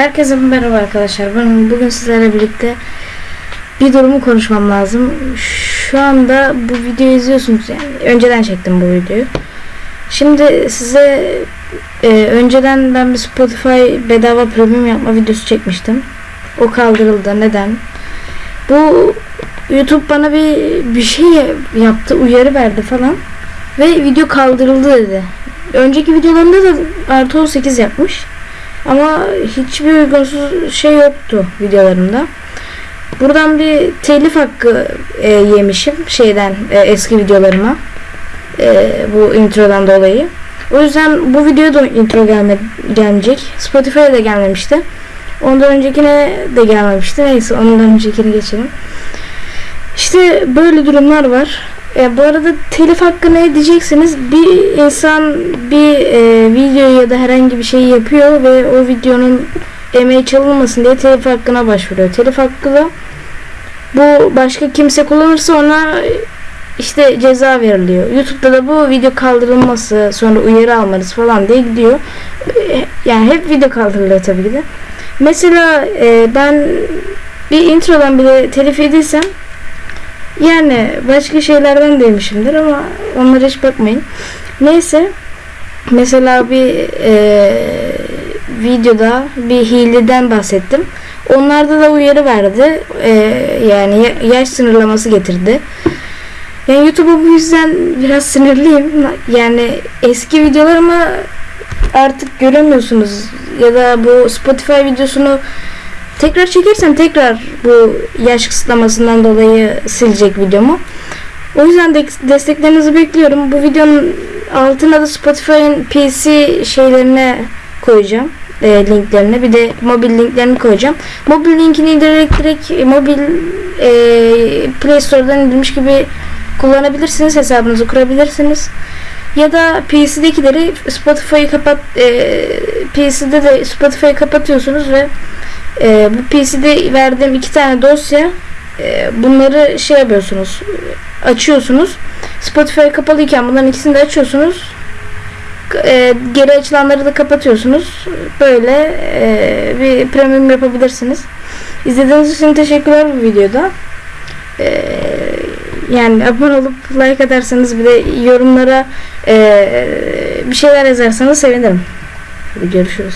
Herkese merhaba arkadaşlar. Ben bugün sizlerle birlikte bir durumu konuşmam lazım. Şu anda bu videoyu izliyorsunuz yani. Önceden çektim bu videoyu. Şimdi size e, önceden ben bir Spotify bedava premium yapma videosu çekmiştim. O kaldırıldı. Neden? Bu YouTube bana bir bir şey yaptı, uyarı verdi falan ve video kaldırıldı dedi. Önceki videolarında da artı 18 yapmış. Ama hiçbir uygunsuz şey yoktu videolarımda. Buradan bir telif hakkı e, yemişim şeyden e, eski videolarıma. E, bu introdan dolayı. O yüzden bu videoya da intro gelme, gelmeyecek. Spotify'a da gelmemişti. Ondan öncekine de gelmemişti. Neyse ondan öncekini geçelim. İşte böyle durumlar var. E, bu arada telif hakkı ne diyeceksiniz? Bir insan bir e, video ya da herhangi bir şey yapıyor ve o videonun emeği çalınmasın diye telif hakkına başvuruyor. Telif hakkı da bu başka kimse kullanırsa ona işte ceza veriliyor. YouTube'da da bu video kaldırılması, sonra uyarı almanız falan diye gidiyor. Yani hep video kaldırılıyor tabii ki de. Mesela e, ben bir introdan bile telif yediysem yani başka şeylerden demişimdir ama onlara hiç bakmayın. Neyse mesela bir e, videoda bir hileden bahsettim. Onlarda da uyarı verdi. E, yani ya- yaş sınırlaması getirdi. Yani YouTube'a bu yüzden biraz sinirliyim. Yani eski videolarımı artık göremiyorsunuz. Ya da bu Spotify videosunu tekrar çekersem tekrar bu yaş kısıtlamasından dolayı silecek videomu. O yüzden de desteklerinizi bekliyorum. Bu videonun altına da Spotify'ın PC şeylerine koyacağım. E, linklerini bir de mobil linklerini koyacağım. Mobil linkini direkt e, mobil e, Play Store'dan indirmiş gibi kullanabilirsiniz. Hesabınızı kurabilirsiniz. Ya da PC'dekileri Spotify'ı kapat e, PC'de de Spotify'ı kapatıyorsunuz ve e, bu PC'de verdiğim iki tane dosya e, bunları şey yapıyorsunuz açıyorsunuz. Spotify kapalıyken bunların ikisini de açıyorsunuz. E, geri açılanları da kapatıyorsunuz. Böyle e, bir premium yapabilirsiniz. İzlediğiniz için teşekkürler bu videoda. E, yani abone olup like atarsanız bir de yorumlara e, bir şeyler yazarsanız sevinirim. Görüşürüz